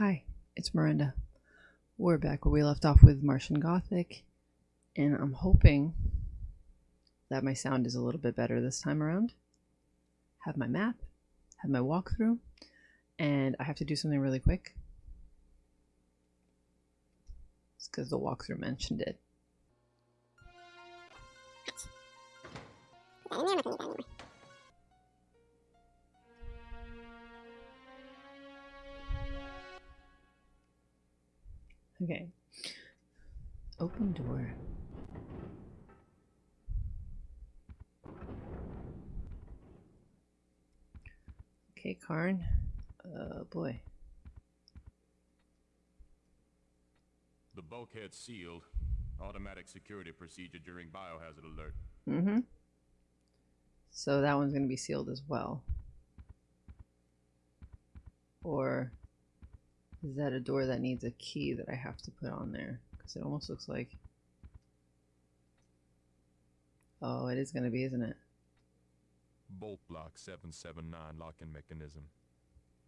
Hi, it's Miranda. We're back where we left off with Martian Gothic, and I'm hoping that my sound is a little bit better this time around. Have my map, have my walkthrough, and I have to do something really quick. It's because the walkthrough mentioned it. Okay. Open door. Okay, Karne. Uh, boy. The bulkhead sealed. Automatic security procedure during biohazard alert. Mm-hmm. So that one's going to be sealed as well. Or is that a door that needs a key that I have to put on there? Because it almost looks like... Oh, it is going to be, isn't it? Bolt block 779 locking mechanism.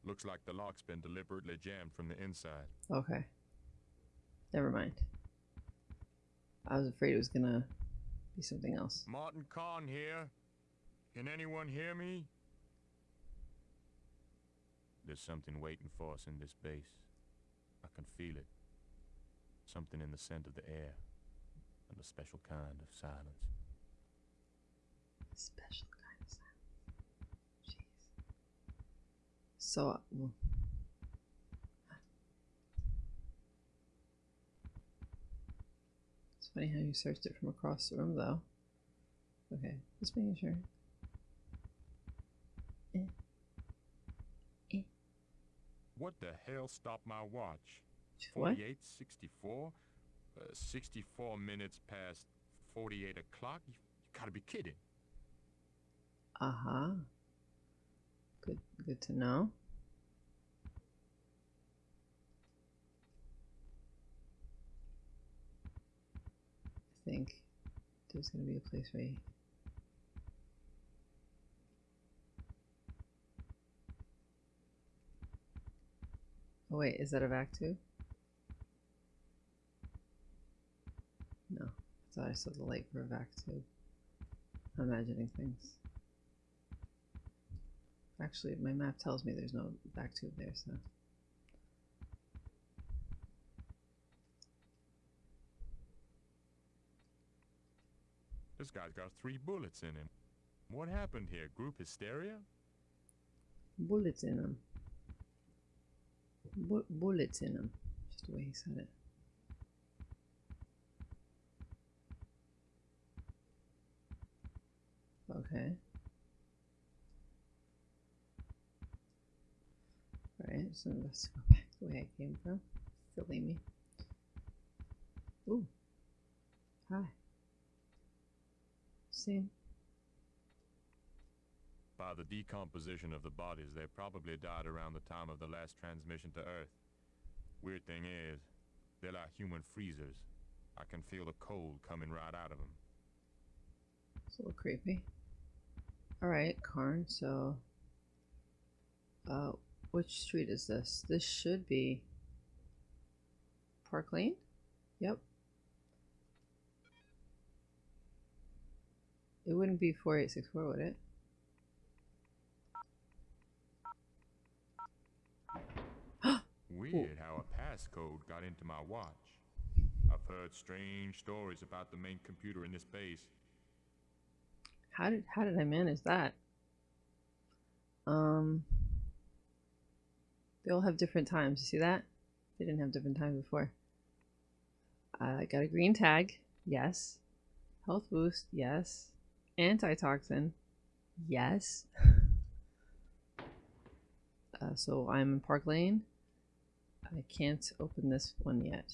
Looks like the lock's been deliberately jammed from the inside. Okay. Never mind. I was afraid it was going to be something else. Martin Karne here. Can anyone hear me? There's something waiting for us in this base. I can feel it. Something in the scent of the air. And a special kind of silence. Special kind of silence. Jeez. So, uh, well, it's funny how you searched it from across the room, though. Okay, just making sure. Eh. What the hell stopped my watch? What? 48, 64? Uh, 64 minutes past 48 o'clock? You, you gotta be kidding. Uh huh. Good. Good to know. I think there's gonna be a place right. Oh wait, is that a vac tube? No, I thought I saw the light for a vac tube. I'm imagining things. Actually, my map tells me there's no vac tube there, so. This guy's got three bullets in him. What happened here? Group hysteria? Bullets in them. Bu bullets in them. Just the way he said it. Okay. Alright, so let's go back the way I came from. Silly me. Ooh. Hi. See? By the decomposition of the bodies, they probably died around the time of the last transmission to Earth. Weird thing is, they're like human freezers. I can feel the cold coming right out of them. It's a little creepy. Alright, Karne, so... Uh, which street is this? This should be... Park Lane? Yep. It wouldn't be 4864, would it? Weird how a passcode got into my watch. I've heard strange stories about the main computer in this base. How did how did I manage that? Um they all have different times. You see that? They didn't have different times before. I got a green tag. Yes. Health boost. Yes. Antitoxin. Yes. uh, so I'm in Park Lane. I can't open this one yet.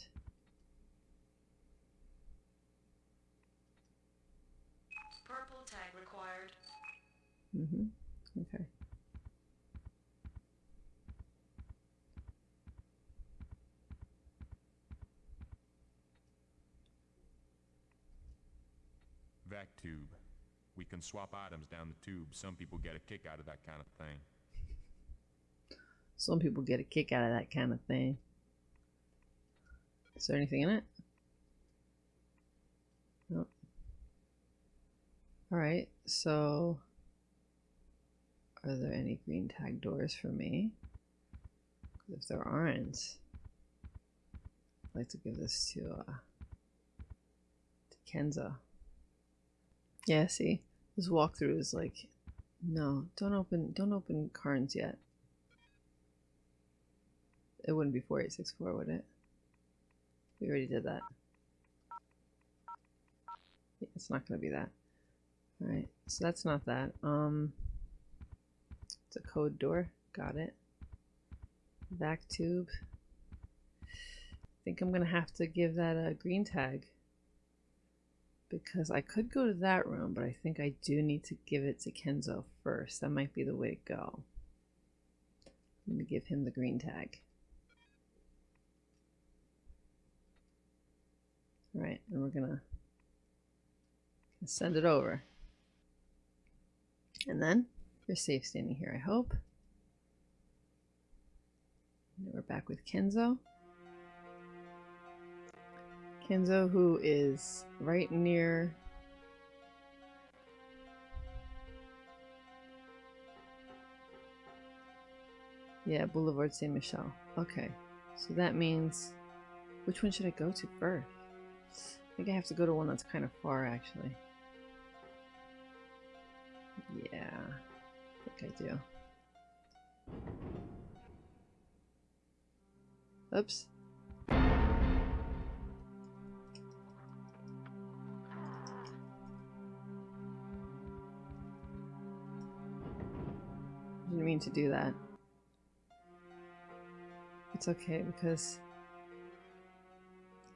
Purple tag required. Mm-hmm. Okay. Vac tube. We can swap items down the tube. Some people get a kick out of that kind of thing. Some people get a kick out of that kind of thing. Is there anything in it? Nope. Alright, so are there any green tag doors for me? if there aren't, I'd like to give this to uh to Kenzo. Yeah, see, this walkthrough is like, no, don't open, don't open Karne's yet. It wouldn't be 4864, would it? We already did that. Yeah, it's not going to be that. Alright, so that's not that. Um, It's a code door. Got it. Vac tube. I think I'm going to have to give that a green tag. Because I could go to that room, but I think I do need to give it to Kenzo first. That might be the way to go. I'm going to give him the green tag. Right, and we're gonna send it over. And then you're safe standing here, I hope. And we're back with Kenzo. Kenzo, who is right near Yeah, Boulevard Saint Michel. Okay. So that means which one should I go to first? I think I have to go to one that's kind of far, actually. Yeah, I think I do. Oops. Didn't mean to do that. It's okay because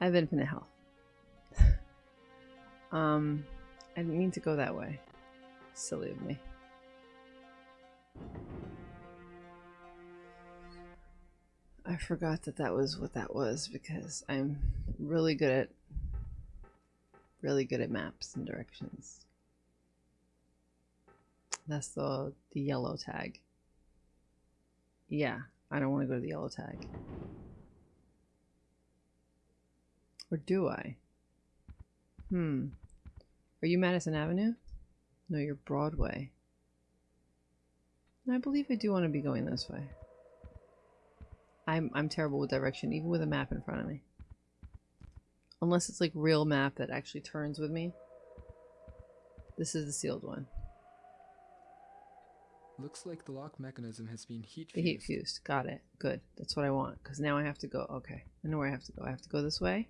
I have infinite health. Um, I didn't mean to go that way. Silly of me. I forgot that that was what that was because I'm really good at really good at maps and directions. That's the the yellow tag. Yeah, I don't want to go to the yellow tag. Or do I? Hmm. Are you Madison Avenue? No, you're Broadway. I believe I do want to be going this way. I'm I'm terrible with direction, even with a map in front of me. Unless it's like real map that actually turns with me. This is the sealed one. Looks like the lock mechanism has been heat fused. The heat fused. Got it. Good. That's what I want. Because now I have to go. Okay. I know where I have to go. I have to go this way.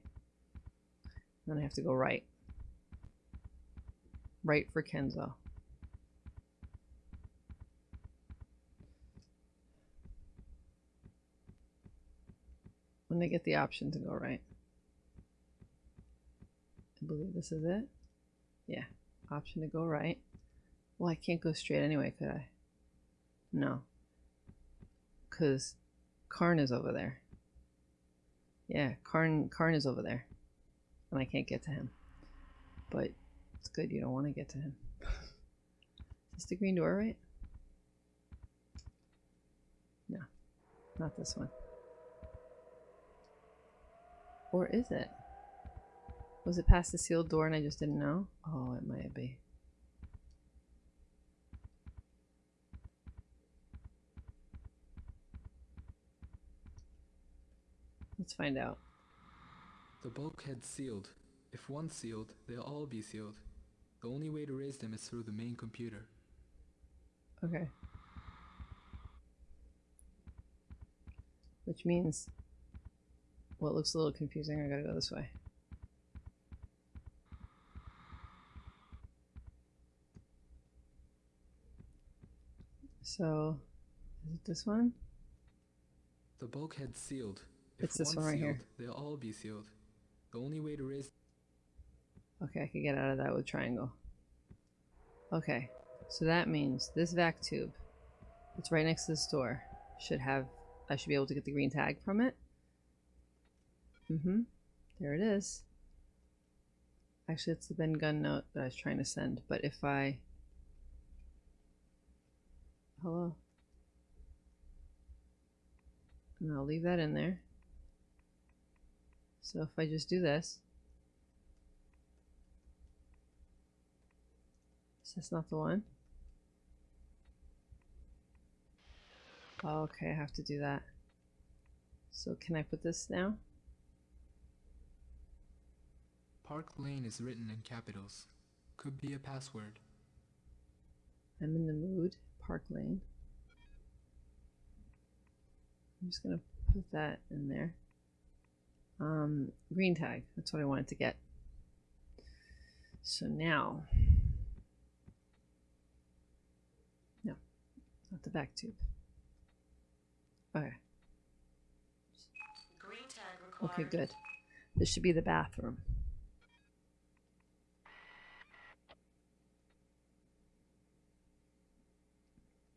Then I have to go right. Right for Kenzo. When they get the option to go right. I believe this is it. Yeah. Option to go right. Well, I can't go straight anyway, could I? No. Because Karne is over there. Yeah, Karne, Karne is over there. And I can't get to him. But it's good you don't want to get to him. is this the green door, right? No, not this one. Or is it? Was it past the sealed door and I just didn't know? Oh, it might be. Let's find out. The bulkhead's sealed. If one's sealed, they'll all be sealed. The only way to raise them is through the main computer. Okay. Which means, what looks a little confusing, I gotta go this way. So, is it this one? The bulkhead's sealed. If It's this one right here. sealed, they'll all be sealed. The only way to raise Okay, I could get out of that with triangle. Okay, so that means this vac tube, it's right next to this door, should have, I should be able to get the green tag from it. Mm-hmm, there it is. Actually, it's the Ben Gun note that I was trying to send, but if I... Hello? And I'll leave that in there. So if I just do this, this not the one? Okay, I have to do that. So can I put this now? Park Lane is written in capitals. Could be a password. I'm in the mood. Park Lane. I'm just gonna put that in there. Um, green tag. That's what I wanted to get. So now, no, not the vac tube. Okay. Green tag required. Okay, good. This should be the bathroom.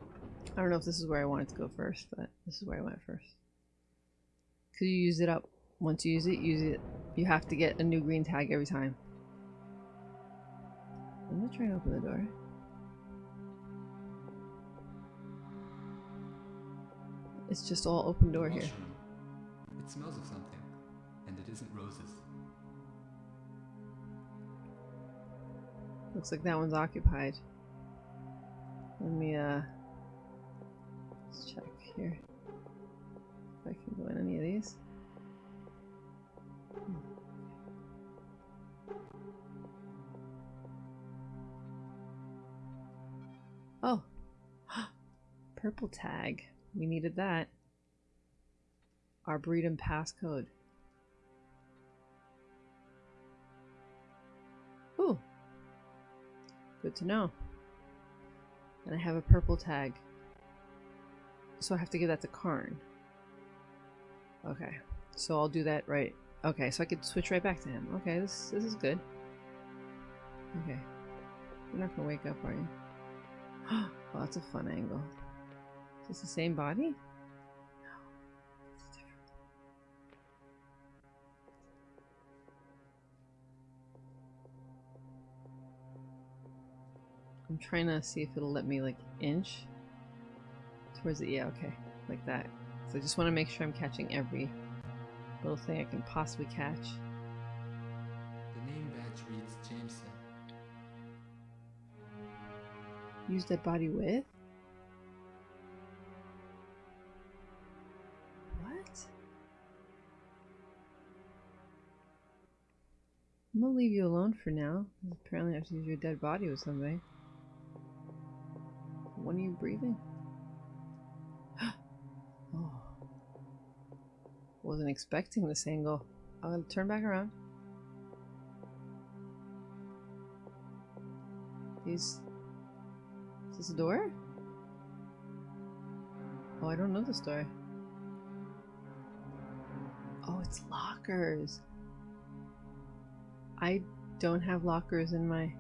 I don't know if this is where I wanted to go first, but this is where I went first. Cause you use it up. Once you use it, use it. You have to get a new green tag every time. I'm gonna try and open the door. It's just all open door here. It smells of something, and it isn't roses. Looks like that one's occupied. Let me, uh, let's check here. If I can go in any of these. Hmm. Oh, purple tag. We needed that. Arboretum passcode. Ooh, Good to know. And I have a purple tag. So I have to give that to Karne. Okay. So I'll do that right. Okay, so I could switch right back to him. Okay, this this is good. Okay. You're not gonna wake up, are you? Oh, that's a fun angle. Is this the same body? No. It's different. I'm trying to see if it'll let me like inch towards it. Yeah, okay, like that. So I just want to make sure I'm catching every little thing I can possibly catch. The name badge reads Jameson. Use that body with? Leave you alone for now. Apparently I have to use your dead body with something. When are you breathing? oh. Wasn't expecting this angle. I'll turn back around. Is this a door? Oh, I don't know this door. Oh, it's lockers. I don't have lockers in my...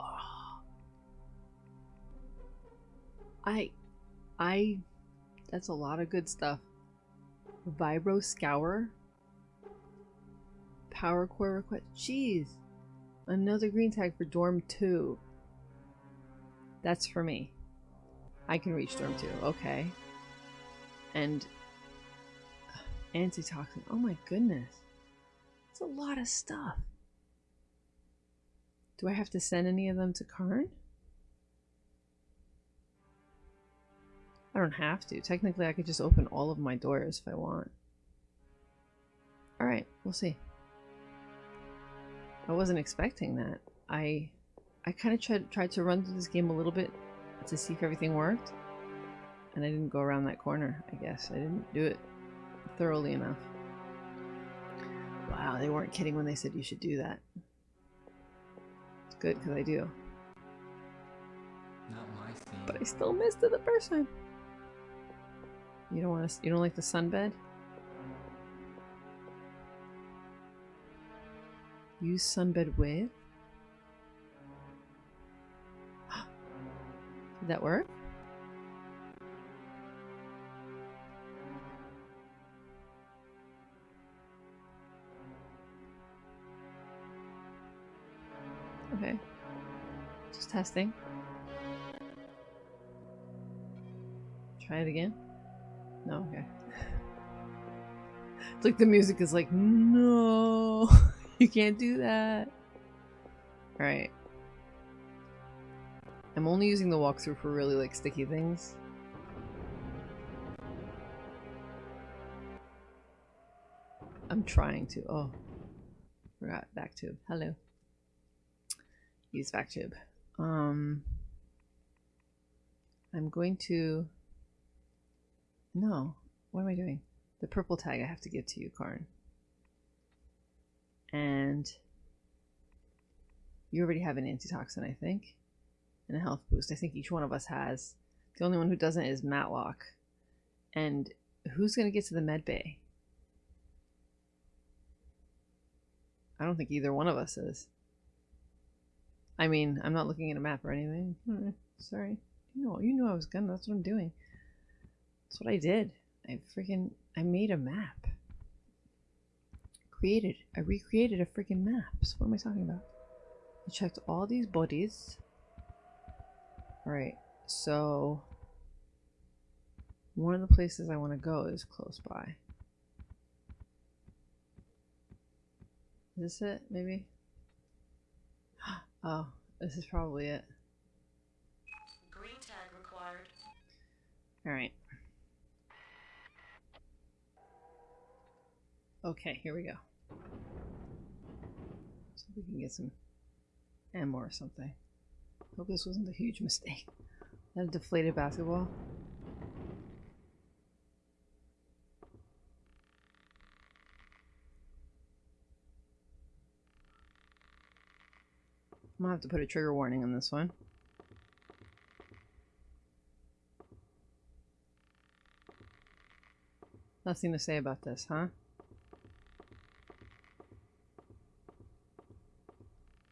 Oh. I... I... That's a lot of good stuff. Vibro Scour? Power core request. Jeez. Another green tag for dorm 2. That's for me. I can reach dorm 2. Okay. And antitoxin. Oh my goodness. It's a lot of stuff. Do I have to send any of them to Karne? I don't have to. Technically, I could just open all of my doors if I want. Alright, we'll see. I wasn't expecting that. I I kind of tried tried to run through this game a little bit to see if everything worked, and I didn't go around that corner. I guess I didn't do it thoroughly enough. Wow, they weren't kidding when they said you should do that. It's good because I do, Not my scene. but I still missed it the first time. You don't want to. You don't like the sunbed? Use sunbed with? Did that work? Okay. Just testing. Try it again. No, okay. It's like the music is like, no, you can't do that. Alright. I'm only using the walkthrough for really like sticky things. I'm trying to. Oh, forgot vac tube. Hello. Use vac tube. Um, I'm going to. No, what am I doing? The purple tag I have to give to you, Karne. And you already have an antitoxin, I think, and a health boost. I think each one of us has. The only one who doesn't is Matlock. And who's going to get to the med bay? I don't think either one of us is. I mean, I'm not looking at a map or anything. Hmm, Sorry. You know, you knew I was gonna. That's what I'm doing. That's what I did. I freaking I made a map. Created. I recreated a freaking map. So what am I talking about? I checked all these bodies. Alright, so one of the places I want to go is close by. Is this it, maybe? Oh, this is probably it. Green tag required. Alright. Okay, here we go. So we can get some ammo or something. Hope this wasn't a huge mistake. That a deflated basketball? I'm gonna have to put a trigger warning on this one. Nothing to say about this, huh?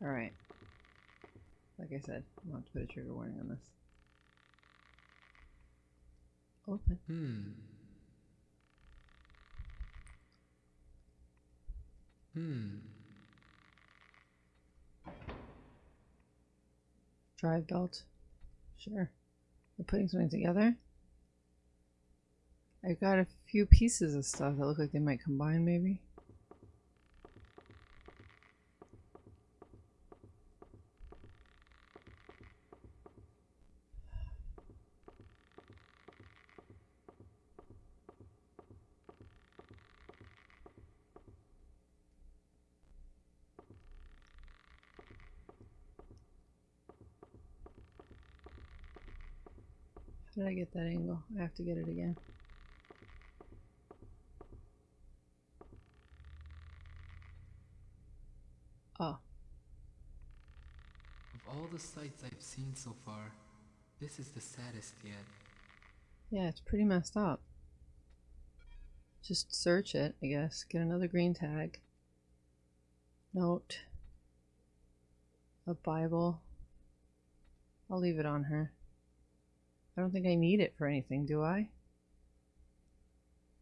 Alright. Like I said, I'm gonna have to put a trigger warning on this. Open. Hmm. Hmm. Drive belt. Sure. We're putting something together. I've got a few pieces of stuff that look like they might combine, maybe. I get that angle? I have to get it again. Oh, Of all the sights I've seen so far, this is the saddest yet. yeah, it's pretty messed up. Just search it, I guess. Get another green tag. Note. A Bible. I'll leave it on her. I don't think I need it for anything, do I?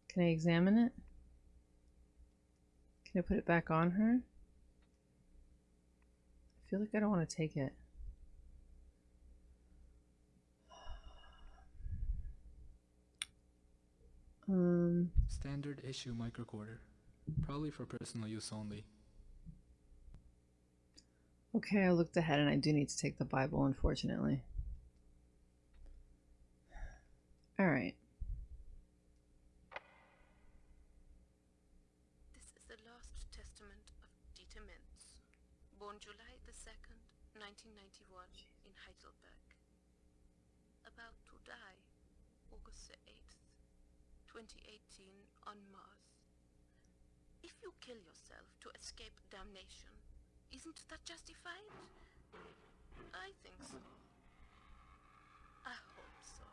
Can I examine it? Can I put it back on her? I feel like I don't want to take it. Um, Standard issue microcorder. Probably for personal use only. okay, I looked ahead and I do need to take the Bible, unfortunately. Alright. This is the last testament of Dieter Mintz, born July the 2nd, 1991, in Heidelberg. About to die August the 8th, 2018, on Mars. If you kill yourself to escape damnation, isn't that justified? I think so. I hope so.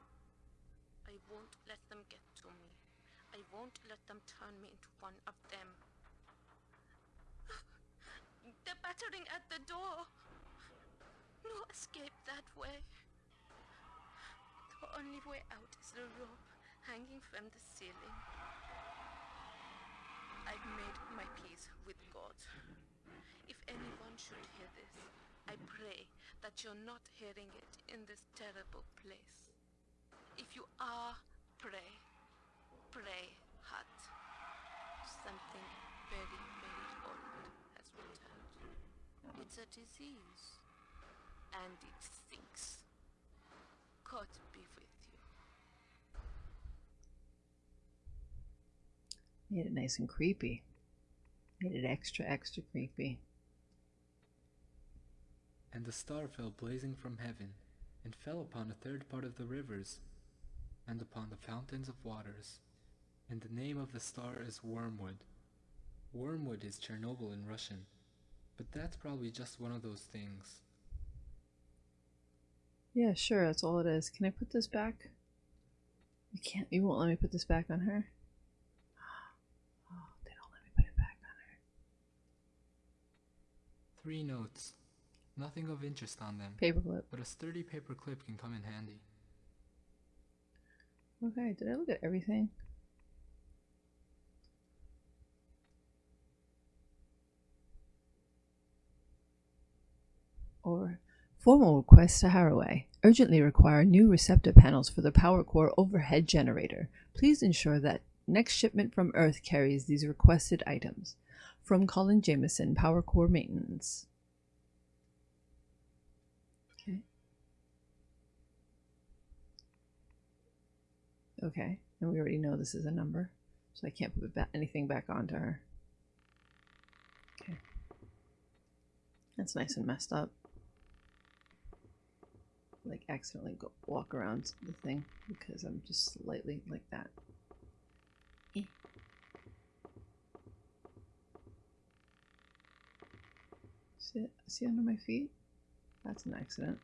I won't let them get to me. I won't let them turn me into one of them. They're battering at the door. No escape that way. The only way out is the rope hanging from the ceiling. I've made my peace with God. If anyone should hear this, I pray that you're not hearing it in this terrible place. If you are, Pray. Pray hot. Something very, very old has returned. It's a disease. And it stinks. God be with you. Made it nice and creepy. Made it extra, extra creepy. And the star fell blazing from heaven, and fell upon a third part of the rivers, and upon the fountains of waters. And the name of the star is Wormwood. Wormwood is Chernobyl in Russian, but that's probably just one of those things. Yeah, sure, that's all it is. Can I put this back? You can't, you won't let me put this back on her? Oh, they don't let me put it back on her. Three notes. Nothing of interest on them, Paperclip. but a sturdy paper clip can come in handy. Okay, did I look at everything? Or formal request to Haraway. Urgently require new receptor panels for the power core overhead generator. Please ensure that next shipment from Earth carries these requested items. From Colin Jameson, Power Core Maintenance. Okay. Okay, and we already know this is a number, so I can't put anything back onto her. Okay. That's nice and messed up. Like, accidentally go walk around the thing because I'm just slightly like that. Eh. See? See under my feet? That's an accident.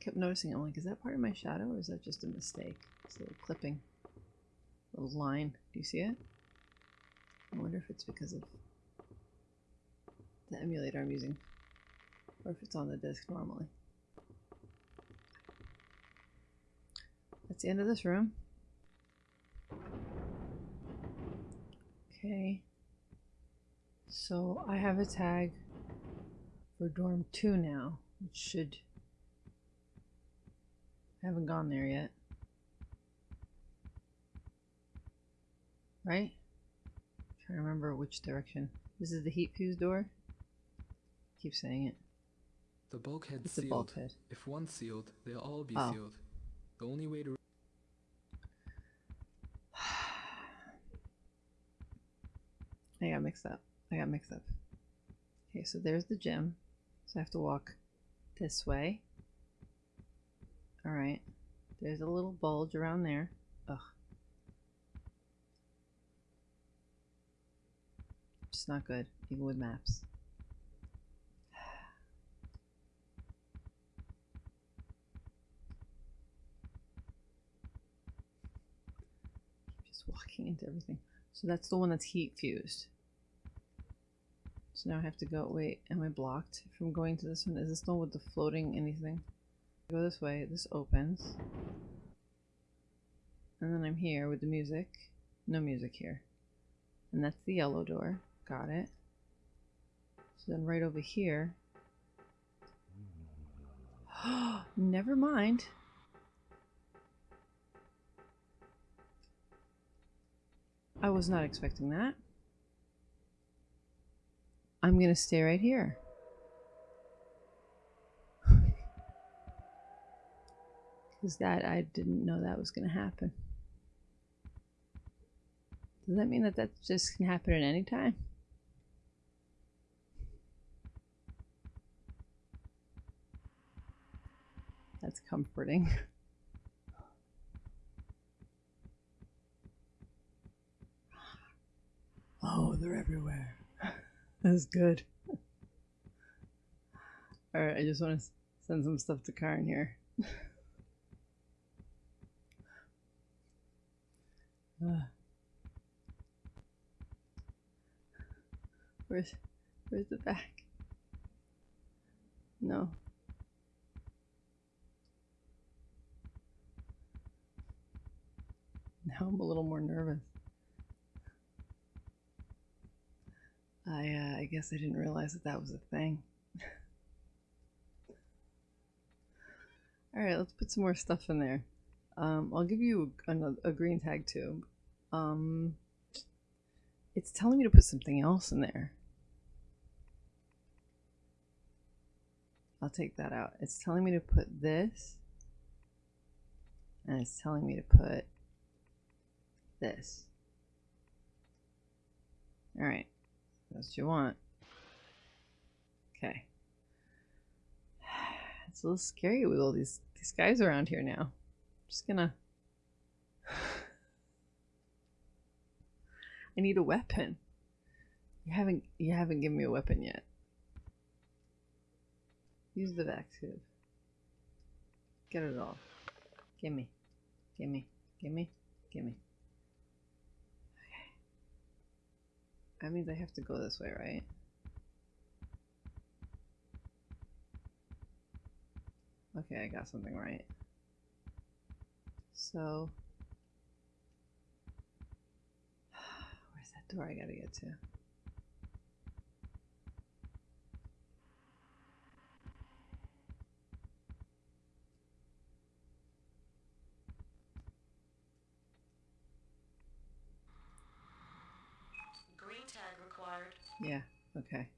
Kept noticing. I'm like, is that part of my shadow or is that just a mistake? Little clipping. little line. Do you see it? I wonder if it's because of the emulator I'm using. Or if it's on the disk normally. That's the end of this room. Okay. So I have a tag for dorm 2 now, which should I haven't gone there yet. Right? trying to remember which direction. This is the heat fuse door. Keep saying it. The bulkhead It's sealed. bulkhead. If one's sealed, they'll all be Oh. sealed. The only way to I got mixed up. I got mixed up. Okay, so there's the gym. So I have to walk this way. Alright. There's a little bulge around there. Ugh. Just not good, even with maps. Just walking into everything. So that's the one that's heat fused. So now I have to go. Wait, am I blocked from going to this one? Is this the one with the floating anything? Go this way. This opens. And then I'm here with the music. No music here. And that's the yellow door. Got it. So then right over here. Never mind. I was not expecting that. I'm going to stay right here. Because that, I didn't know that was going to happen. Does that mean that that just can happen at any time? That's comforting. Oh, they're everywhere. That's good. Alright, I just want to send some stuff to Karen here. Uh, where's where's the back? No. Now I'm a little more nervous. I uh, I guess I didn't realize that that was a thing. All right, let's put some more stuff in there. Um, I'll give you another a green tag tube. Um, it's telling me to put something else in there. I'll take that out. It's telling me to put this, and it's telling me to put this. All right, that's what you want. Okay. It's a little scary with all these these guys around here now. I'm just gonna. I need a weapon. You haven't you haven't given me a weapon yet. Use the vac tube. Get it all. Gimme. Gimme. Gimme. Gimme. That means I have to go this way, right? Okay, I got something right. So, where's that door I gotta get to? Green tag required. Yeah, okay.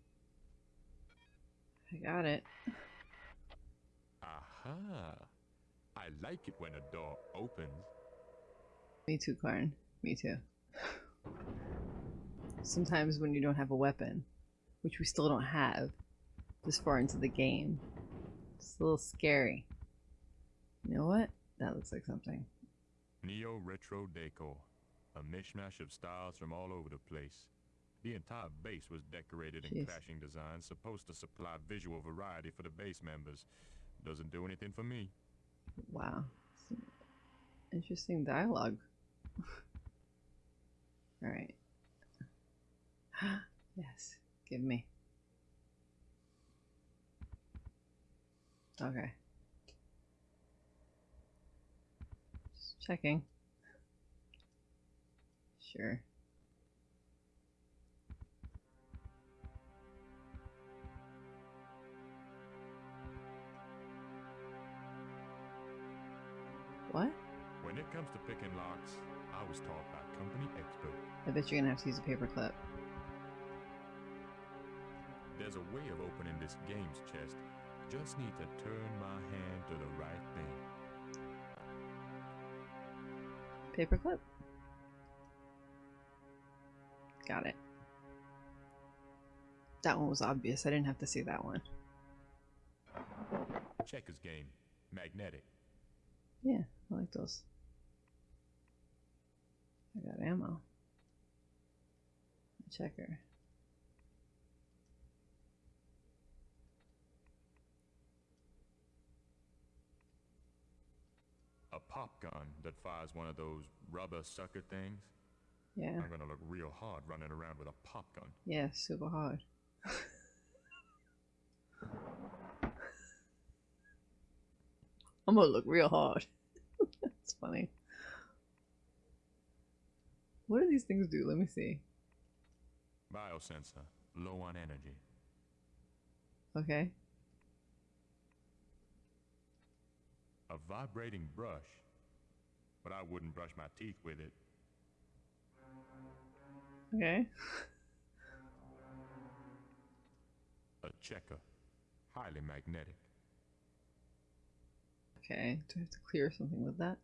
I got it. Aha! I like it when a door opens. Me too, Karne. Me too. Sometimes when you don't have a weapon, which we still don't have this far into the game, it's a little scary. You know what? That looks like something. Neo retro decor. A mishmash of styles from all over the place. The entire base was decorated in Jeez. clashing designs, supposed to supply visual variety for the base members. Doesn't do anything for me. Wow. Interesting dialogue. Alright. yes, give me. Okay. Just checking. Sure. What? When it comes to picking locks, I was taught by company expert. I bet you're gonna have to use a paperclip. There's a way of opening this game's chest. Just need to turn my hand to the right thing. Paperclip. Got it. That one was obvious. I didn't have to see that one. Checkers game. Magnetic. Yeah, I like those. I got ammo. A checker. A pop gun that fires one of those rubber sucker things. Yeah. I'm gonna look real hard running around with a pop gun. Yeah, super hard. I'm gonna look real hard. Funny. What do these things do? Let me see. Biosensor. Low on energy. Okay. A vibrating brush. But I wouldn't brush my teeth with it. Okay. A checker. Highly magnetic. Okay. Do I have to clear something with that?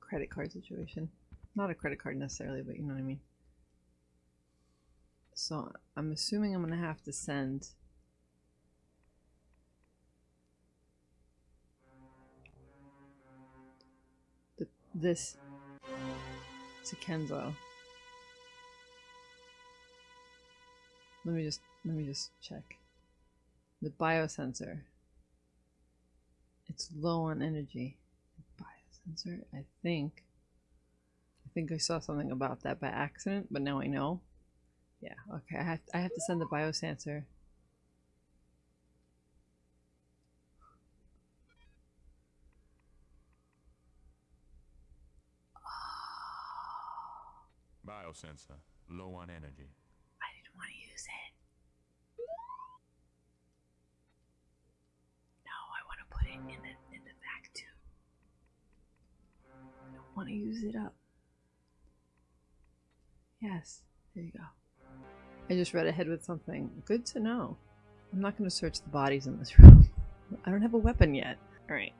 Credit card situation. Not a credit card necessarily, but you know what I mean. So I'm assuming I'm gonna have to send the, this to Kenzo. Let me just let me just check. The biosensor. It's low on energy. Biosensor, I think. I think I saw something about that by accident, but now I know. Yeah, okay. I have I have to send the biosensor. Biosensor. Low on energy. I didn't want to use it. No, I want to put it in the use it up. Yes, there you go. I just read ahead with something. Good to know. I'm not going to search the bodies in this room. I don't have a weapon yet. Alright.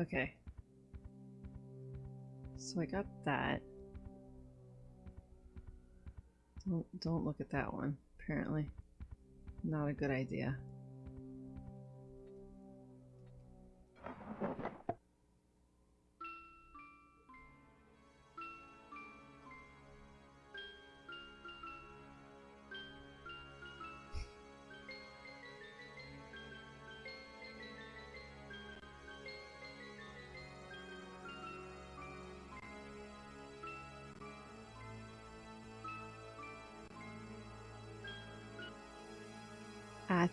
Okay. So I got that. Don't, don't look at that one, apparently. Not a good idea.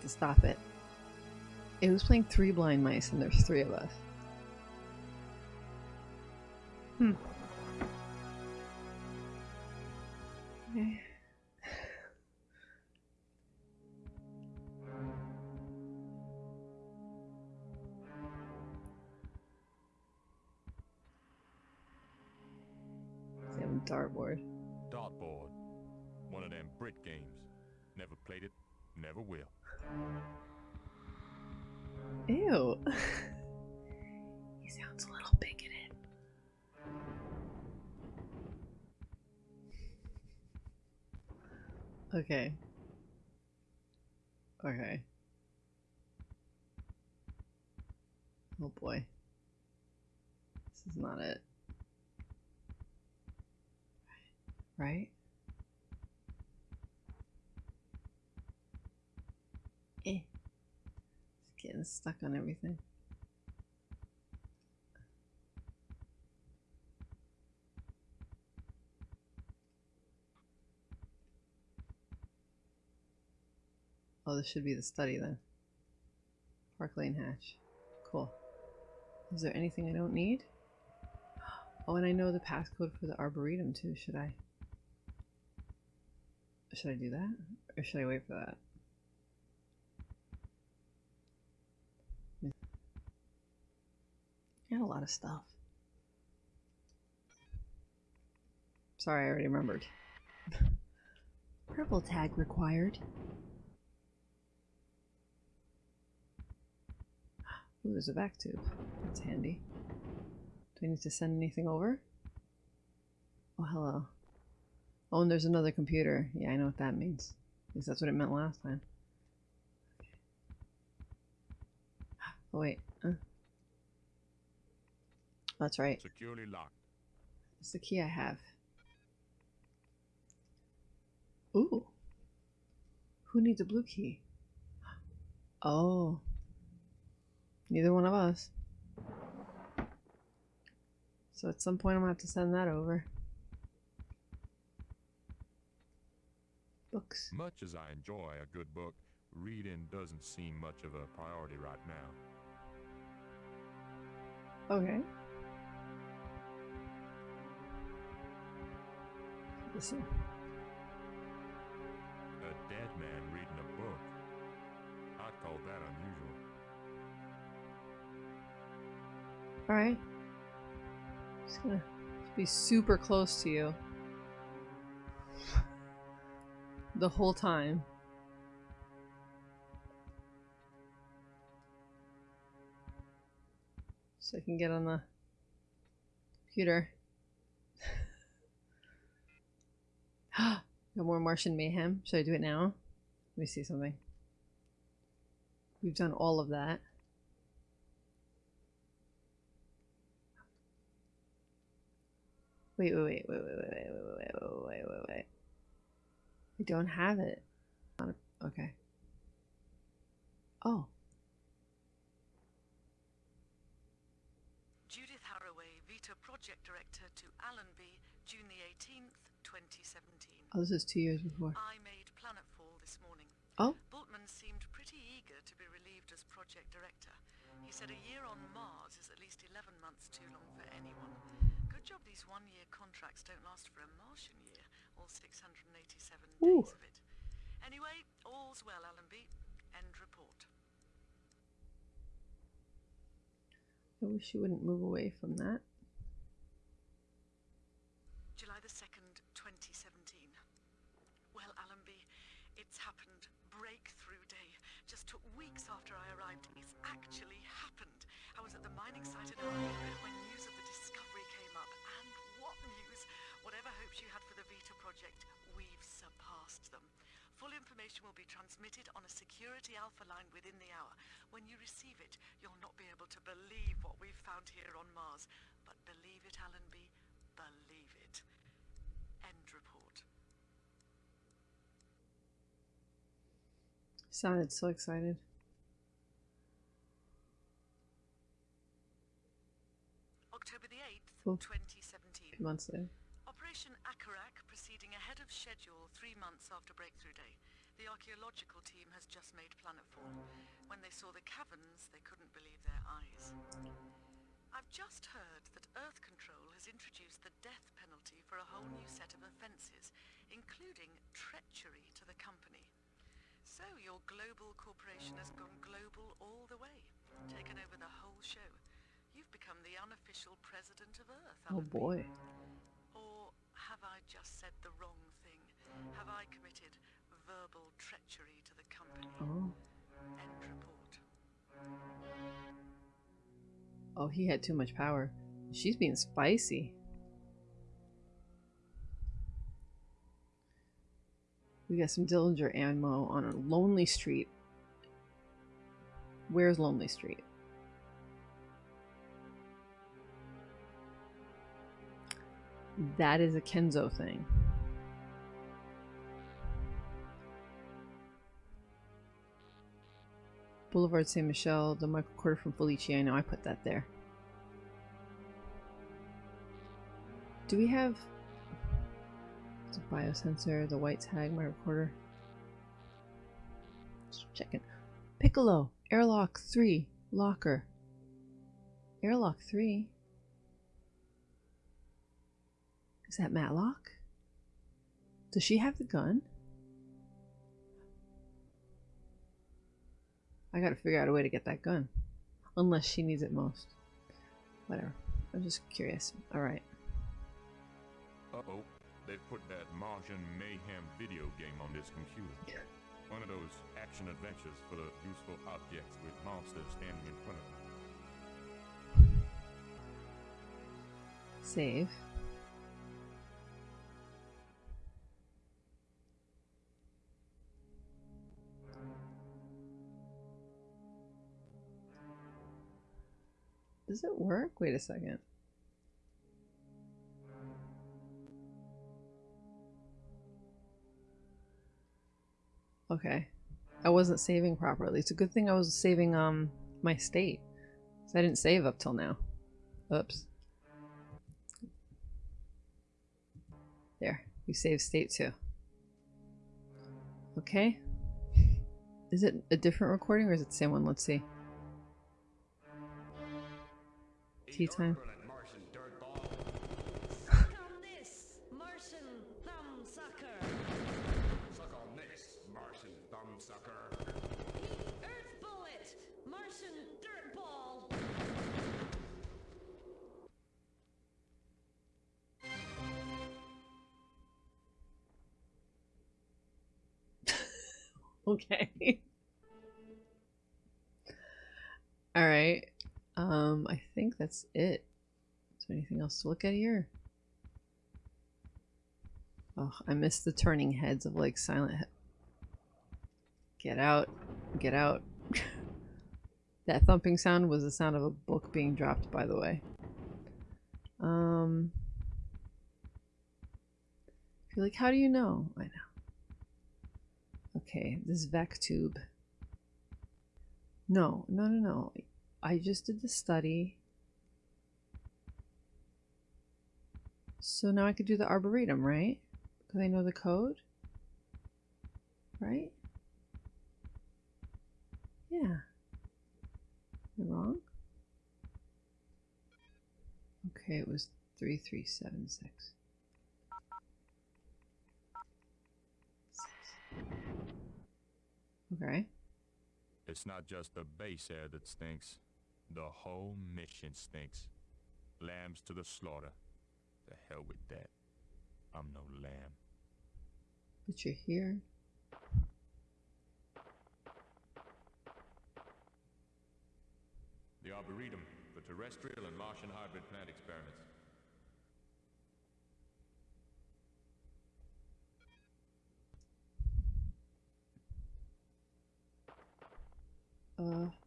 To stop it. It was playing three blind mice and there's three of us. Hmm. Okay. Okay. Oh boy. This is not it. Right? Eh. It's getting stuck on everything. Oh, this should be the study then. Park Lane Hatch. Cool. Is there anything I don't need? Oh, and I know the passcode for the Arboretum too. Should I? Should I do that? Or should I wait for that? Got a lot of stuff. Sorry, I already remembered. Purple tag required. Ooh, there's a vac tube. That's handy. Do I need to send anything over? Oh, hello. Oh, and there's another computer. Yeah, I know what that means. At least that's what it meant last time. Oh, wait. Uh. That's right. Securely locked. It's the key I have. Ooh. Who needs a blue key? Oh. Neither one of us. So at some point I'm gonna have to send that over. Books. Much as I enjoy a good book, reading doesn't seem much of a priority right now. Okay. Listen. A dead man reading a book. I'd call that unusual. Alright. Just gonna be super close to you. The whole time. So I can get on the computer. no more Martian mayhem. Should I do it now? Let me see something. We've done all of that. Wait, wait, wait, wait, wait, wait, wait, wait, wait, wait, wait, wait, wait. I don't have it. Okay. Oh. Judith Haraway, Vita Project Director to Allenby, June the 18th, 2017. Oh, this is two years before. I made Planetfall this morning. Oh. Bultman seemed pretty eager to be relieved as project director. He said a year on Mars is at least 11 months too long for anyone job these one-year contracts don't last for a Martian year, all 687 Ooh. days of it. Anyway, all's well, Allenby. End report. I wish you wouldn't move away from that. July the 2nd, 2017. Well, Allenby, it's happened. Breakthrough day. Just took weeks after I arrived. It's actually happened. I was at the mining site in Harvey when project, we've surpassed them. Full information will be transmitted on a security alpha line within the hour. When you receive it, you'll not be able to believe what we've found here on Mars. But believe it, Allenby. Believe it. End report. Sounded so excited. October the 8th, Cool. 2017. A few months later. Operation Akarak proceeding ahead of schedule three months after Breakthrough Day. The archaeological team has just made planetfall. When they saw the caverns, they couldn't believe their eyes. I've just heard that Earth Control has introduced the death penalty for a whole new set of offences, including treachery to the company. So your global corporation has gone global all the way, taken over the whole show. You've become the unofficial president of Earth. Oh boy. Or have I just said the wrong thing? I committed verbal treachery to the company? Oh. End report. Oh, he had too much power. She's being spicy. We got some Dillinger ammo on a lonely street. Where's Lonely Street? That is a Kenzo thing. Boulevard Saint Michel, the Michael Quarter from Felici. I know I put that there. Do we have a biosensor, the white tag, my recorder? Just checking. Piccolo, airlock 3, locker. Airlock 3? Is that Matlock? Does she have the gun? I gotta figure out a way to get that gun. Unless she needs it most. Whatever. I'm just curious. Alright. Uh-oh. They've put that Martian Mayhem video game on this computer. Yeah. One of those action adventures full of useful objects with monsters standing in front of them. Save. Does it work? Wait a second. Okay. I wasn't saving properly. It's a good thing I was saving um my state. 'Cause I didn't save up till now. Oops. There. We save state too. Okay. Is it a different recording or is it the same one? Let's see. Martian dirtball. Okay. All right. Um, I think that's it. Is there anything else to look at here? Oh, I missed the turning heads of like Silent. Get out. Get out. that thumping sound was the sound of a book being dropped, by the way. Um, you're like, how do you know? I know. Okay, this vac tube. No, no, no, no. I just did the study. So now I could do the arboretum, right? Because I know the code. Right? Yeah. Am I wrong? Okay, it was 3376. Okay. It's not just the base air that stinks. The whole mission stinks. Lambs to the slaughter. The hell with that. I'm no lamb. But you're here. The Arboretum for terrestrial and Martian hybrid plant experiments. Uh...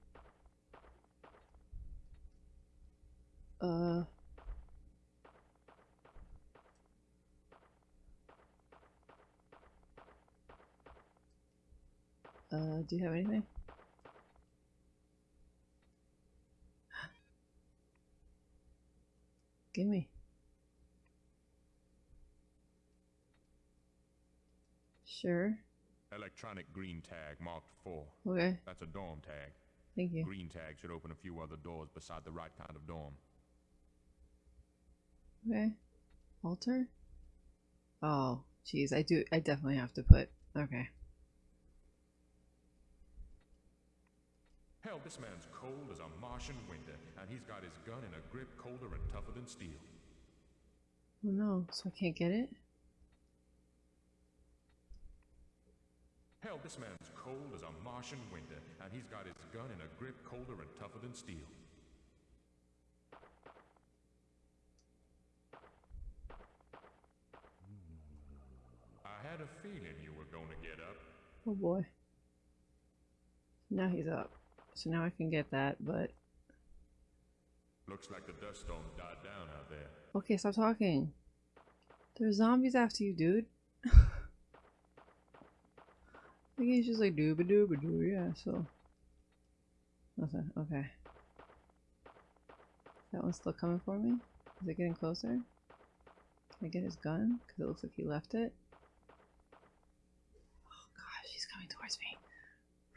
do you have anything? Gimme. Sure. Electronic green tag marked 4. Okay. That's a dorm tag. Thank you. Green tag should open a few other doors beside the right kind of dorm. Okay. Alter? Oh, jeez. I do. I definitely have to put. Okay. Hell, this man's cold as a Martian winter, and he's got his gun in a grip colder and tougher than steel. Oh no. So I can't get it? Hell, this man's cold as a Martian winter, and he's got his gun in a grip colder and tougher than steel. I had a feeling you were gonna get up. Oh boy. Now he's up. So now I can get that, but. Looks like the dust storms died down out there. Okay, stop talking. There's zombies after you, dude. The game's just like dooba dooba doo, yeah, so. Nothing, okay. That one's still coming for me? Is it getting closer? Can I get his gun? Because it looks like he left it. Oh gosh, he's coming towards me.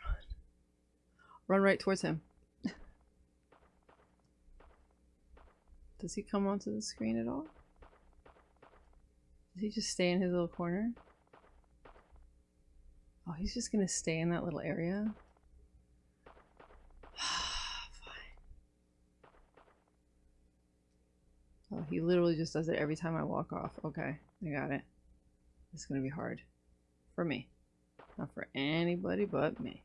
Run. Run right towards him. Does he come onto the screen at all? Does he just stay in his little corner? Oh, he's just gonna stay in that little area? Fine. Oh, he literally just does it every time I walk off. Okay, I got it. It's gonna be hard. For me. Not for anybody but me.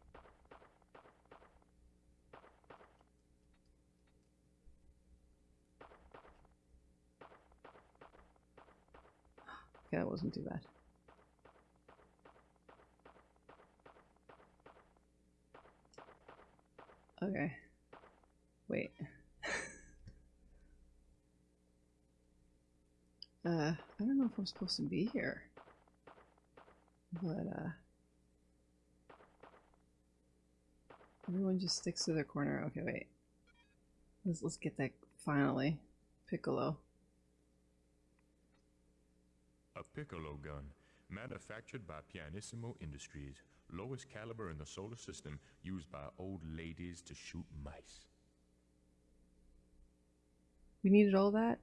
Okay, that wasn't too bad. Okay. Wait. uh, I don't know if I'm supposed to be here. But, uh... Everyone just sticks to their corner. Okay, wait. Let's, let's get that finally. Piccolo. A piccolo gun, manufactured by Pianissimo Industries, lowest caliber in the solar system, used by old ladies to shoot mice. We needed all that?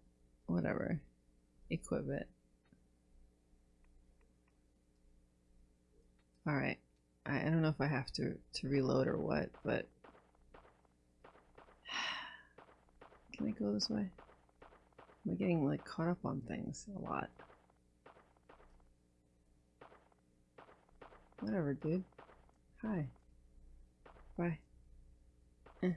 Whatever. Equip it. Alright. I, I don't know if I have to, to reload or what, but... Can I go this way? Am I getting like caught up on things a lot? Whatever, dude. Hi. Bye. Eh.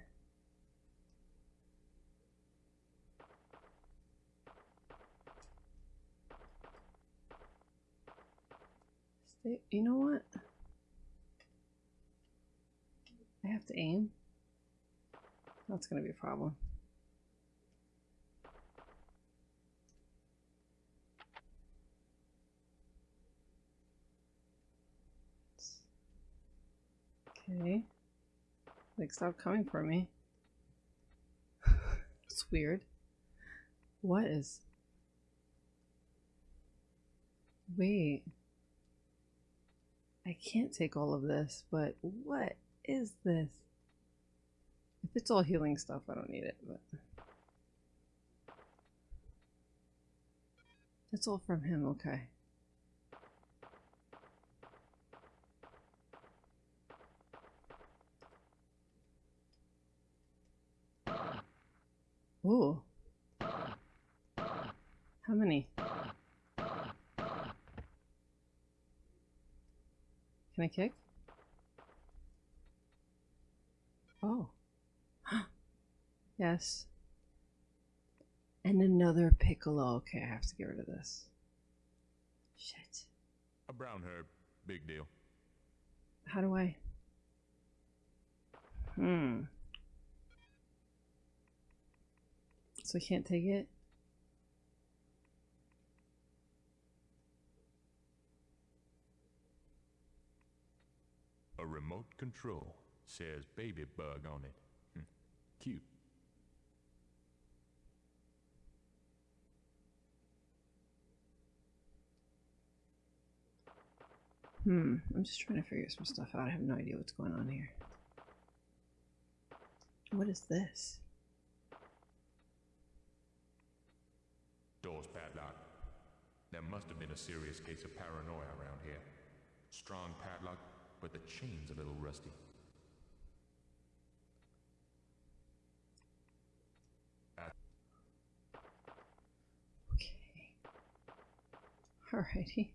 Stay. You know what? I have to aim. That's gonna be a problem. Okay. Like, stop coming for me. it's weird. What is. Wait. I can't take all of this, but what is this? If it's all healing stuff, I don't need it, but. That's all from him, okay. Ooh. How many? Can I kick? Oh. yes. And another piccolo. Okay, I have to get rid of this. Shit. A brown herb, big deal. How do I? Hmm. So I can't take it? A remote control says baby bug on it. Hmm. Cute. Hmm. I'm just trying to figure some stuff out. I have no idea what's going on here. What is this? Door's padlocked. There must have been a serious case of paranoia around here. Strong padlock, but the chain's a little rusty. Okay. Alrighty.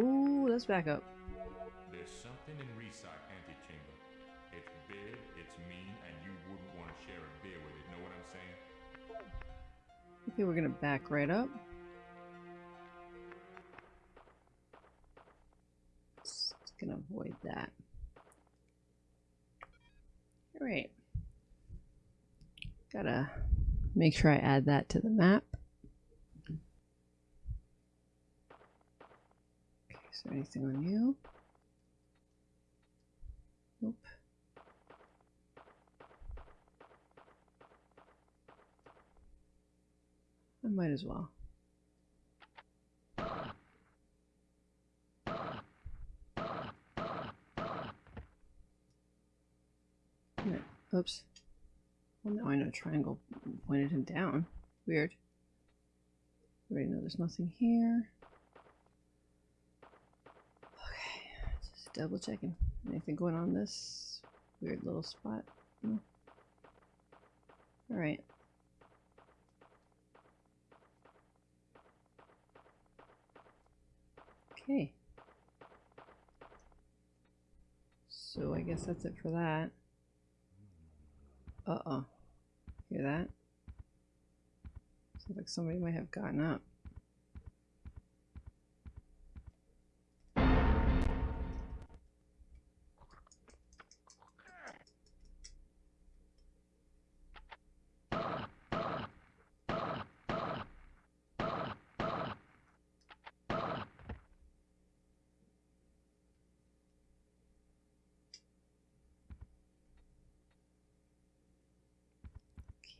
Ooh, let's back up. There's something in Resock antechamber. It's big, it's mean, and you wouldn't want to share a beer with it. Know what I'm saying? Okay, we're gonna back right up. Just gonna avoid that. Alright. Gotta make sure I add that to the map. Okay, is there anything on you? Nope. I might as well. Oops. Well, now I know triangle pointed him down. Weird. Already know there's nothing here. Okay, just double checking. Anything going on this weird little spot? No. Alright. Okay. So I guess that's it for that. Uh-oh. Hear that? Sounds like somebody might have gotten up.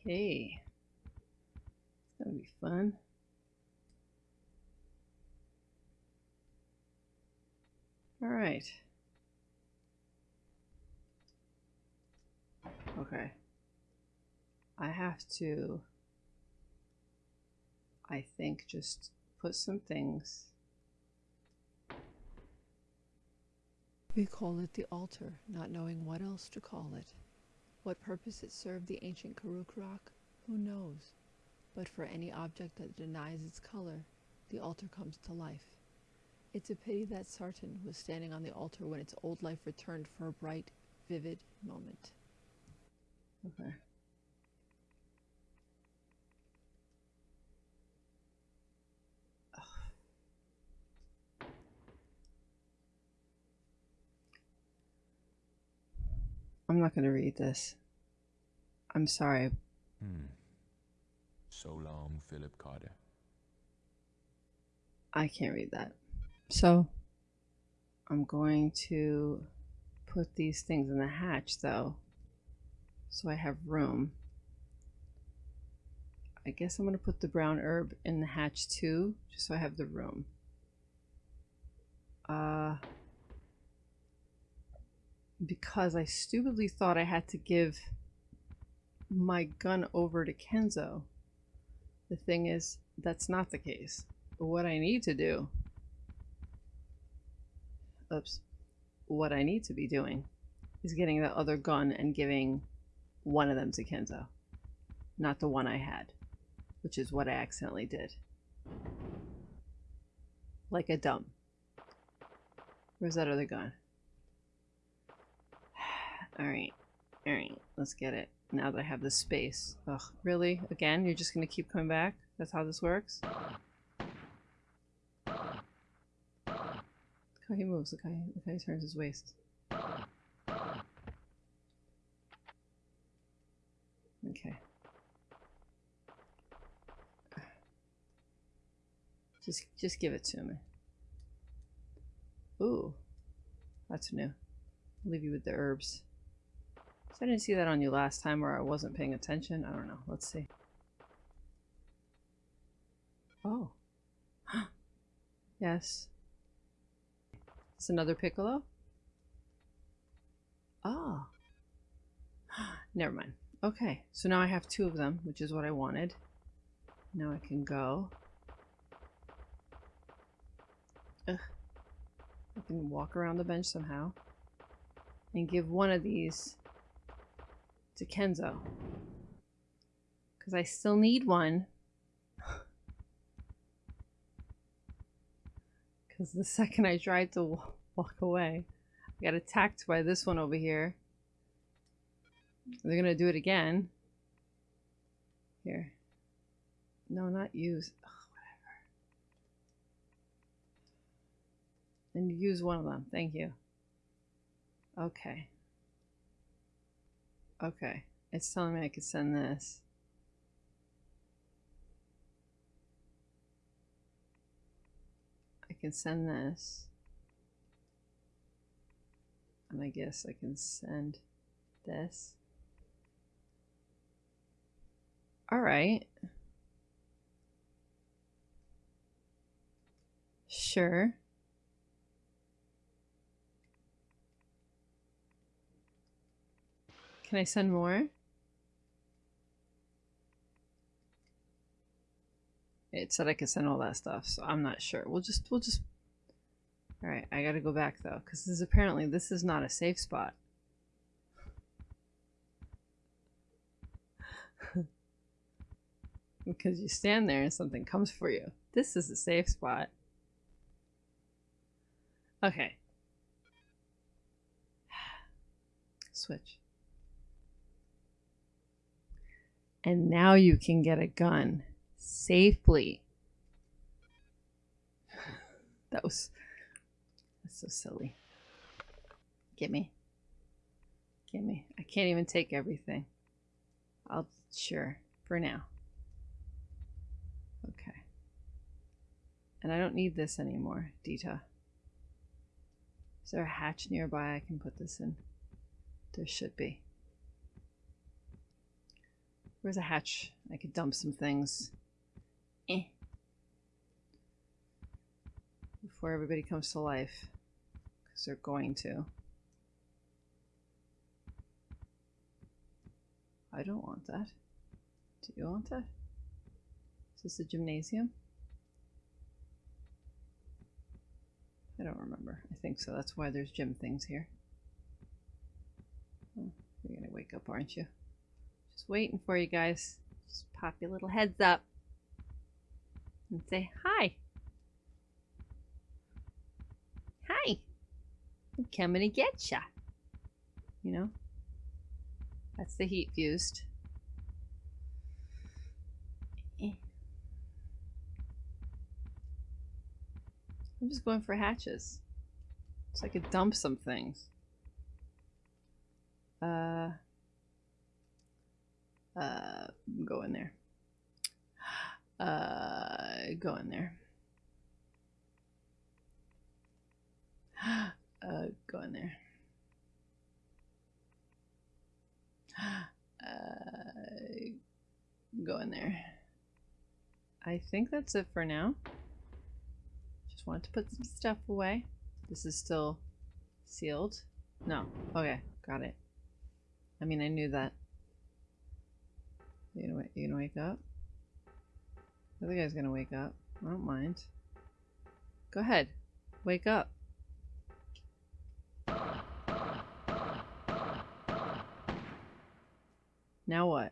Okay. That'll be fun. All right. Okay. I have to, I think, just put some things. We call it the altar, not knowing what else to call it. What purpose it served the ancient Karuk rock, who knows? But for any object that denies its color, the altar comes to life. It's a pity that Sartan was standing on the altar when its old life returned for a bright, vivid moment. Okay. I'm not going to read this. I'm sorry. Hmm. So long, Philip Carter. I can't read that. So I'm going to put these things in the hatch though. So I have room. I guess I'm going to put the brown herb in the hatch too, just so I have the room. Uh, because I stupidly thought I had to give my gun over to Kenzo. The thing is, that's not the case. What I need to do, oops, what I need to be doing is getting the other gun and giving one of them to Kenzo, not the one I had. which is what I accidentally did. Like a dumb. Where's that other gun? Alright. Alright, let's get it. Now that I have the space. Ugh, really? Again? You're just gonna keep coming back? That's how this works? Look how he moves. Look how he, look how he turns his waist. Okay. Just just give it to me. Ooh. That's new. I'll leave you with the herbs. I didn't see that on you last time or I wasn't paying attention. I don't know. Let's see. Oh. yes. It's another piccolo? Oh. Never mind. Okay, so now I have two of them, which is what I wanted. Now I can go. Ugh. I can walk around the bench somehow. And give one of these to Kenzo. Because I still need one. Because the second I tried to walk away, I got attacked by this one over here. They're gonna do it again. Here. No, not use. Ugh, whatever. And use one of them. Thank you. Okay. Okay. It's telling me I could send this. I can send this. And I guess I can send this. Alright. Sure. Can I send more? It said I could send all that stuff, so I'm not sure. We'll just, we'll just... Alright, I gotta go back though, because this is apparently, this is not a safe spot. because you stand there and something comes for you. This is a safe spot. Okay. Switch. And now you can get a gun safely. That was that's so silly. Get me. Get me. I can't even take everything. I'll sure for now. Okay. And I don't need this anymore, Dita. Is there a hatch nearby I can put this in? There should be. Where's a hatch? I could dump some things. Eh. Before everybody comes to life. Because they're going to. I don't want that. Do you want that? Is this a gymnasium? I don't remember. I think so. That's why there's gym things here. Oh, you're gonna wake up, aren't you? Just waiting for you guys. Just pop your little heads up and say hi. Hi. I'm coming to get ya. You know? That's the heat fused. Eh. I'm just going for hatches. So I could dump some things. Uh, uh, go in there. Uh, go in there. Uh, go in there. Uh, go in there. I think that's it for now. Just wanted to put some stuff away. This is still sealed. No. Okay, got it. I mean, I knew that. You gonna, you gonna wake up? The other guy's gonna wake up. I don't mind. Go ahead. Wake up. Now what?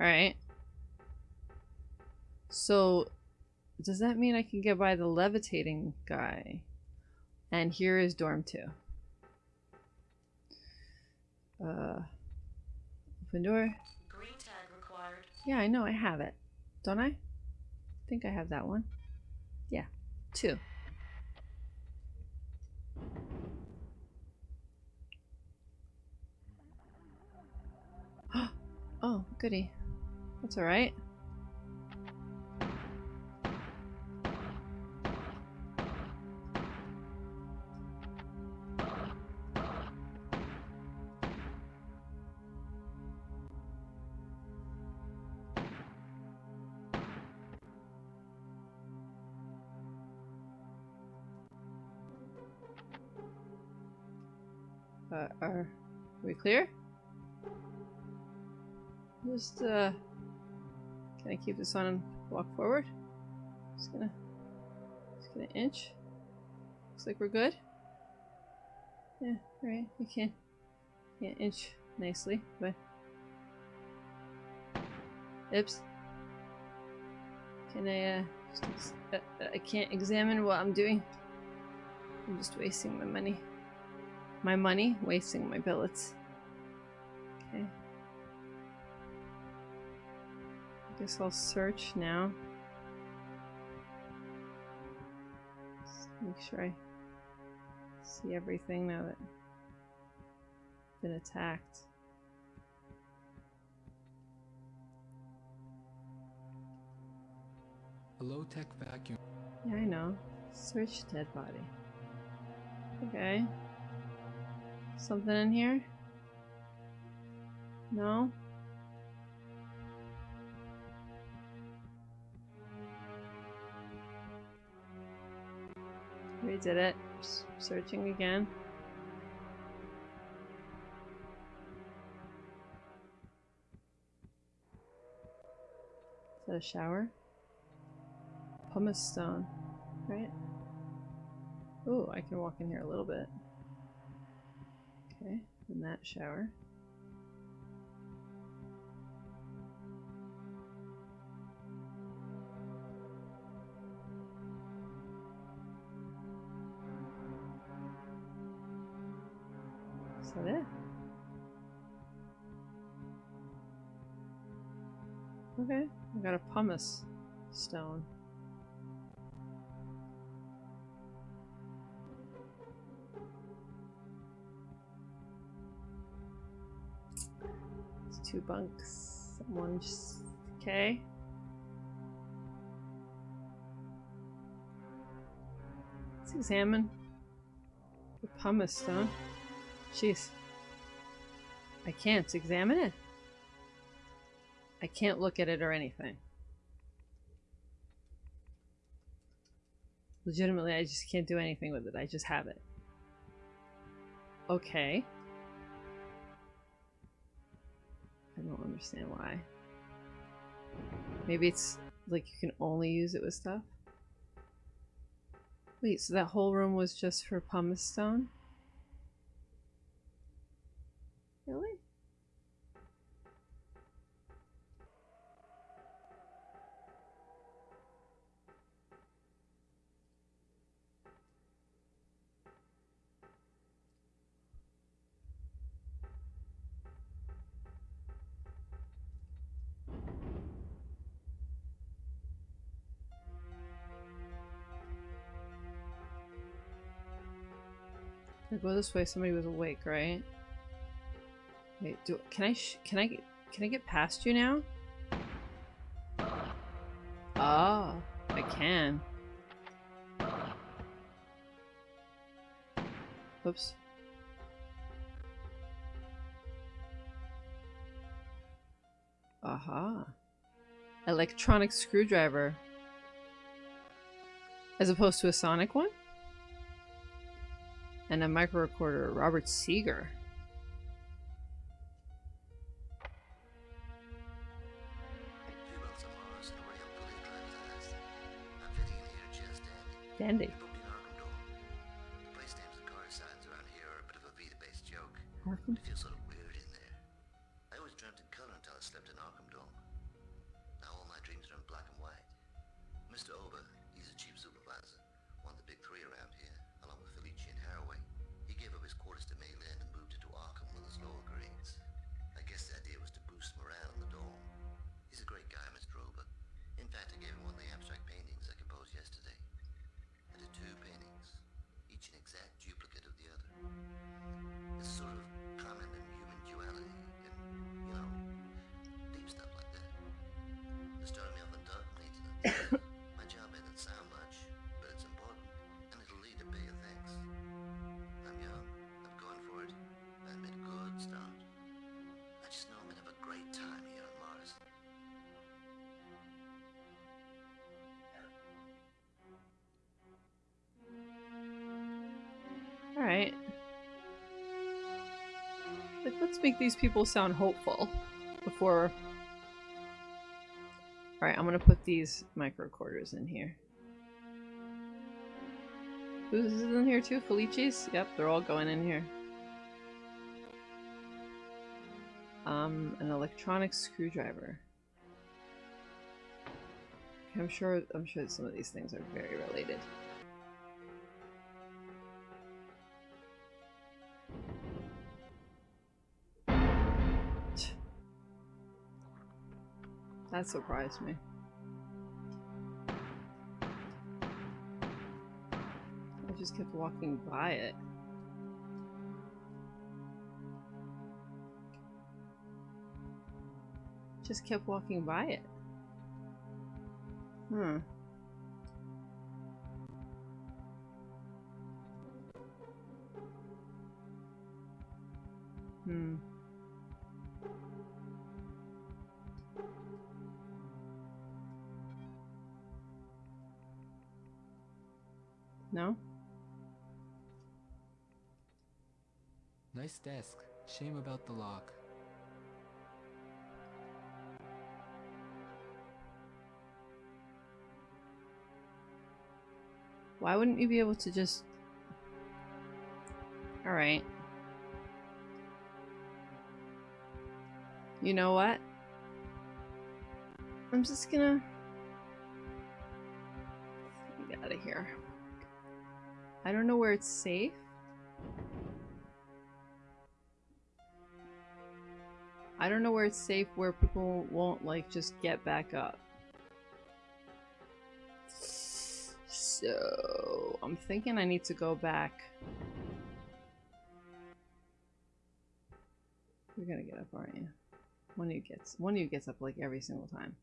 Alright. So, does that mean I can get by the levitating guy? And here is dorm 2. Uh, open door. Green tag required. Yeah, I know, I have it. Don't I? I think I have that one. Yeah, two. oh, goody. That's alright. Clear? Just, uh, can I keep this on and walk forward? Just gonna, just gonna inch. Looks like we're good. Yeah, right. You can't, inch nicely, but. Oops. Can I, uh, just, uh, uh, I can't examine what I'm doing. I'm just wasting my money my money, wasting my billets. Okay. I guess I'll search now. Just make sure I see everything now that I've been attacked. A low-tech vacuum. Yeah, I know. Search dead body. Okay. Something in here? No? We did it. S- searching again. Is that a shower? Pumice stone, right? Ooh, I can walk in here a little bit. Okay, in that shower. Pumice stone. It's two bunks. One just okay. Let's examine the pumice stone. Jeez. I can't examine it. I can't look at it or anything. Legitimately, I just can't do anything with it. I just have it. Okay. I don't understand why. Maybe it's like you can only use it with stuff? Wait, so that whole room was just for pumice stone? Go this way, somebody was awake, right? Wait, do can I can I can I get past you now? Oh, I can. Oops. Aha. Electronic screwdriver. As opposed to a sonic one? I'm fitting in here just dandy. Dandy. I booked in Arkham Dome. The place make these people sound hopeful before... Alright, I'm gonna put these microcorders in here. Who's in here too? Felici's? Yep, they're all going in here. Um, an electronic screwdriver. I'm sure I'm sure some of these things are very related. That surprised me. I just kept walking by it. Just kept walking by it. Hmm. Nice desk. Shame about the lock. Why wouldn't you be able to just... Alright. You know what? I'm just gonna... Get out of here. I don't know where it's safe. I don't know where it's safe where people won't like just get back up. So I'm thinking I need to go back. You're gonna get up, aren't you? One of you gets one of you gets up like every single time.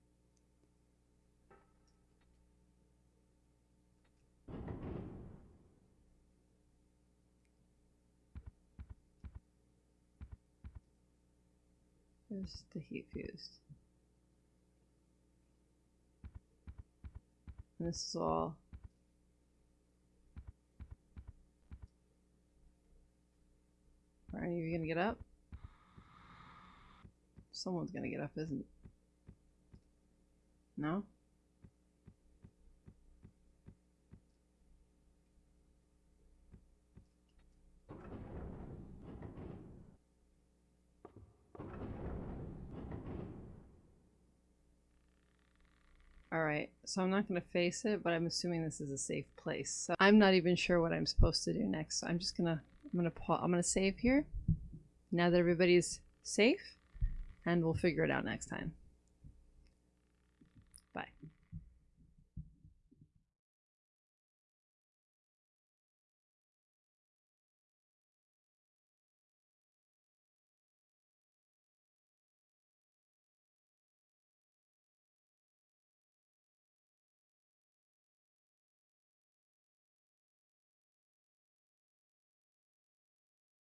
The heat fused. And this is all Are you gonna get up? Someone's gonna get up, isn't it? No? All right, so I'm not going to face it, but I'm assuming this is a safe place. So I'm not even sure what I'm supposed to do next. So I'm just going to I'm going to pause. I'm going to save here. Now that everybody's safe, and we'll figure it out next time. Bye.